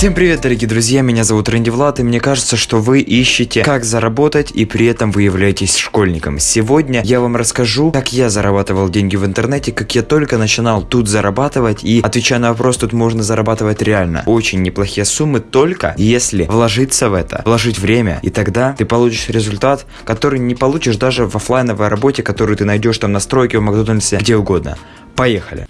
Всем привет, дорогие друзья, меня зовут Рэнди Влад, и мне кажется, что вы ищете, как заработать, и при этом вы являетесь школьником. Сегодня я вам расскажу, как я зарабатывал деньги в интернете, как я только начинал тут зарабатывать, и отвечая на вопрос, тут можно зарабатывать реально очень неплохие суммы, только если вложиться в это, вложить время, и тогда ты получишь результат, который не получишь даже в офлайновой работе, которую ты найдешь там на стройке, в Макдональдсе, где угодно. Поехали!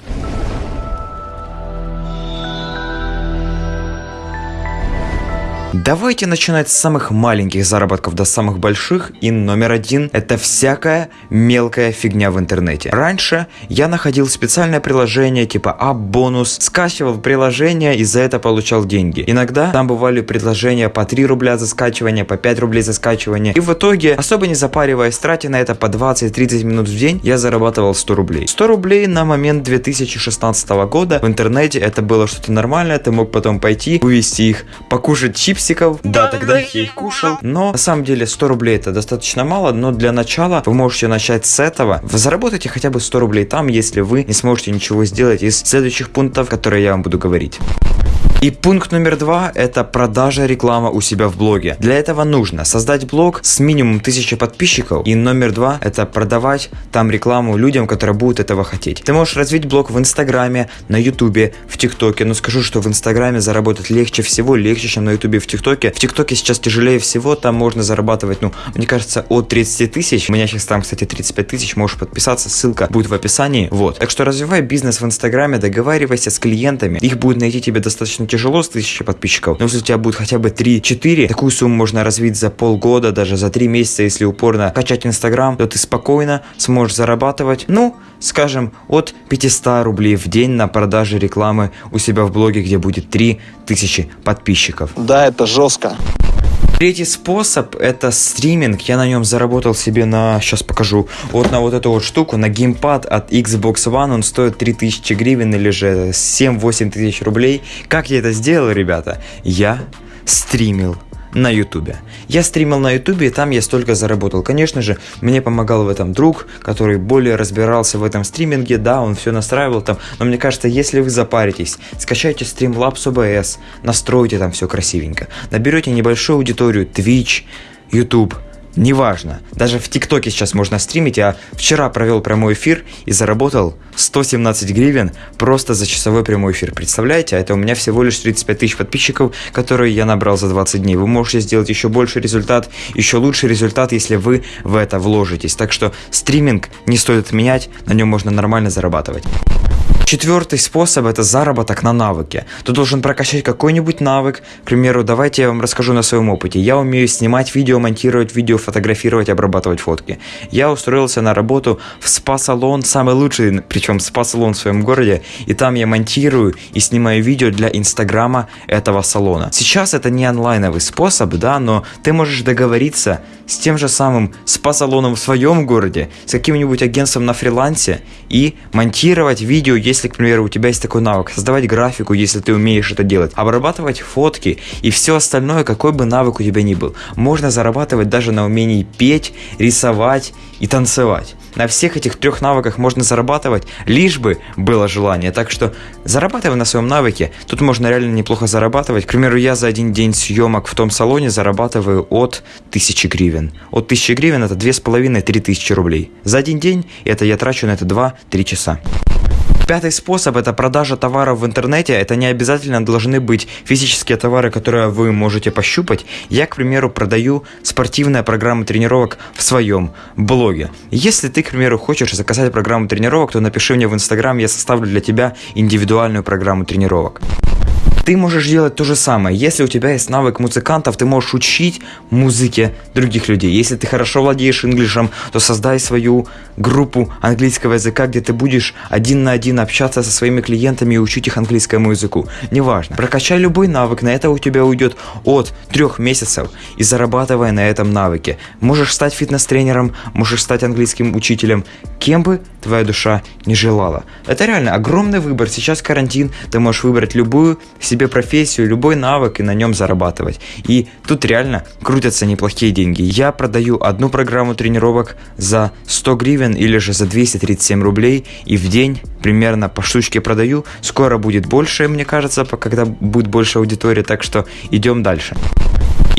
Давайте начинать с самых маленьких заработков до самых больших. И номер один – это всякая мелкая фигня в интернете. Раньше я находил специальное приложение типа App-бонус, скачивал приложение и за это получал деньги. Иногда там бывали предложения по 3 рубля за скачивание, по 5 рублей за скачивание. И в итоге, особо не запариваясь, тратя на это по 20-30 минут в день, я зарабатывал 100 рублей. 100 рублей на момент 2016 года в интернете это было что-то нормальное, ты мог потом пойти, вывести их, покушать чипсы чипсиков. Да, тогда я их кушал. Но на самом деле 100 рублей это достаточно мало, но для начала вы можете начать с этого. Вы заработаете хотя бы 100 рублей там, если вы не сможете ничего сделать из следующих пунктов, которые я вам буду говорить. И пункт номер два – это продажа рекламы у себя в блоге. Для этого нужно создать блог с минимум 1000 подписчиков. И номер два – это продавать там рекламу людям, которые будут этого хотеть. Ты можешь развить блог в Инстаграме, на Ютубе, в ТикТоке. Но скажу, что в Инстаграме заработать легче всего, легче, чем на Ютубе в ТикТоке. В ТикТоке сейчас тяжелее всего, там можно зарабатывать, ну, мне кажется, от 30 тысяч. У меня сейчас там, кстати, 35 тысяч, можешь подписаться, ссылка будет в описании. Вот. Так что развивай бизнес в Инстаграме, договаривайся с клиентами. Их будет найти тебе достаточно тяжело с 1000 подписчиков, но если у тебя будет хотя бы 3-4, такую сумму можно развить за полгода, даже за 3 месяца, если упорно качать Инстаграм, то ты спокойно сможешь зарабатывать, ну, скажем, от 500 рублей в день на продаже рекламы у себя в блоге, где будет 3000 подписчиков. Да, это жестко. Третий способ это стриминг. Я на нем заработал себе на, сейчас покажу, вот на вот эту вот штуку, на геймпад от Xbox One. Он стоит 3000 гривен или же 7-8 тысяч рублей. Как я это сделал, ребята? Я стримил на ютубе. Я стримил на ютубе, и там я столько заработал. Конечно же, мне помогал в этом друг, который более разбирался в этом стриминге, да, он все настраивал там, но мне кажется, если вы запаритесь, скачайте Streamlabs OBS, настройте там все красивенько, наберете небольшую аудиторию Twitch, YouTube, Неважно. Даже в ТикТоке сейчас можно стримить. Я вчера провел прямой эфир и заработал 117 гривен просто за часовой прямой эфир. Представляете? А это у меня всего лишь 35 тысяч подписчиков, которые я набрал за 20 дней. Вы можете сделать еще больше результат, еще лучший результат, если вы в это вложитесь. Так что стриминг не стоит отменять, на нем можно нормально зарабатывать. Четвертый способ это заработок на навыке. Ты должен прокачать какой-нибудь навык. К примеру, давайте я вам расскажу на своем опыте. Я умею снимать видео, монтировать видео, фотографировать, обрабатывать фотки. Я устроился на работу в спа-салон, самый лучший, причем спа-салон в своем городе, и там я монтирую и снимаю видео для инстаграма этого салона. Сейчас это не онлайновый способ, да, но ты можешь договориться с тем же самым спа-салоном в своем городе, с каким-нибудь агентством на фрилансе и монтировать видео, если если, к примеру, у тебя есть такой навык, создавать графику, если ты умеешь это делать, обрабатывать фотки и все остальное, какой бы навык у тебя ни был. Можно зарабатывать даже на умении петь, рисовать и танцевать. На всех этих трех навыках можно зарабатывать, лишь бы было желание. Так что зарабатывай на своем навыке. Тут можно реально неплохо зарабатывать. К примеру, я за один день съемок в том салоне зарабатываю от 1000 гривен. От 1000 гривен это 2,5-3 тысячи рублей. За один день это я трачу на это 2-3 часа. Пятый способ – это продажа товаров в интернете. Это не обязательно должны быть физические товары, которые вы можете пощупать. Я, к примеру, продаю спортивные программы тренировок в своем блоге. Если ты, к примеру, хочешь заказать программу тренировок, то напиши мне в Инстаграм, я составлю для тебя индивидуальную программу тренировок. Ты можешь делать то же самое. Если у тебя есть навык музыкантов, ты можешь учить музыке других людей. Если ты хорошо владеешь инглишем, то создай свою группу английского языка, где ты будешь один на один общаться со своими клиентами и учить их английскому языку. Неважно. Прокачай любой навык, на это у тебя уйдет от трех месяцев и зарабатывай на этом навыке. Можешь стать фитнес-тренером, можешь стать английским учителем, кем бы твоя душа не желала. Это реально огромный выбор. Сейчас карантин, ты можешь выбрать любую себе профессию, любой навык и на нем зарабатывать. И тут реально крутятся неплохие деньги. Я продаю одну программу тренировок за 100 гривен или же за 237 рублей и в день примерно по штучке продаю. Скоро будет больше, мне кажется, когда будет больше аудитории, так что идем дальше.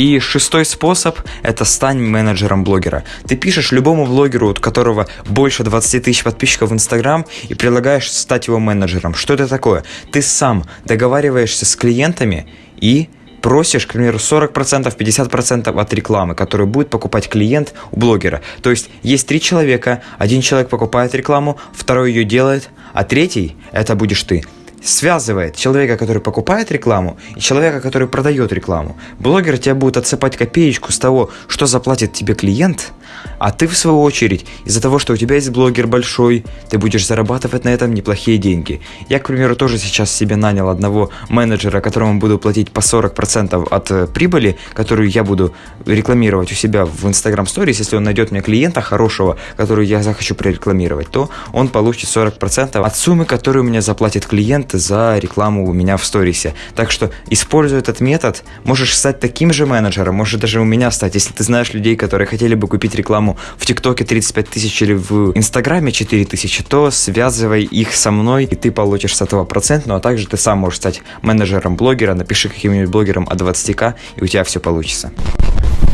И шестой способ – это стань менеджером блогера. Ты пишешь любому блогеру, у которого больше 20 тысяч подписчиков в Инстаграм, и предлагаешь стать его менеджером. Что это такое? Ты сам договариваешься с клиентами и просишь, к примеру, 40%, 50% от рекламы, которую будет покупать клиент у блогера. То есть есть три человека, один человек покупает рекламу, второй ее делает, а третий – это будешь ты связывает человека, который покупает рекламу, и человека, который продает рекламу. Блогер тебя будет отсыпать копеечку с того, что заплатит тебе клиент, а ты, в свою очередь, из-за того, что у тебя есть блогер большой, ты будешь зарабатывать на этом неплохие деньги. Я, к примеру, тоже сейчас себе нанял одного менеджера, которому буду платить по 40% от э, прибыли, которую я буду рекламировать у себя в Instagram Stories. Если он найдет мне клиента хорошего, который я захочу прорекламировать, то он получит 40% от суммы, которую мне заплатит клиент за рекламу у меня в сторисе. Так что, используя этот метод, можешь стать таким же менеджером, можешь даже у меня стать, если ты знаешь людей, которые хотели бы купить рекламу в ТикТоке 35 тысяч или в Инстаграме 4 тысячи, то связывай их со мной, и ты получишь с этого процент, ну а также ты сам можешь стать менеджером блогера, напиши каким-нибудь блогером от 20к, и у тебя все получится.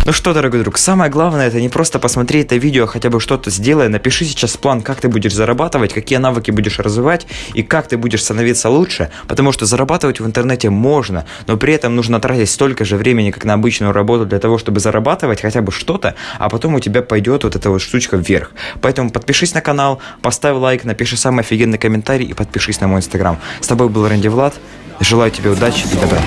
Ну что, дорогой друг, самое главное это не просто посмотреть это видео, а хотя бы что-то сделай, напиши сейчас план, как ты будешь зарабатывать, какие навыки будешь развивать и как ты будешь становиться лучше, потому что зарабатывать в интернете можно, но при этом нужно тратить столько же времени, как на обычную работу для того, чтобы зарабатывать хотя бы что-то, а потом у тебя пойдет вот эта вот штучка вверх. Поэтому подпишись на канал, поставь лайк, напиши самый офигенный комментарий и подпишись на мой инстаграм. С тобой был Рэнди Влад, желаю тебе удачи и добра.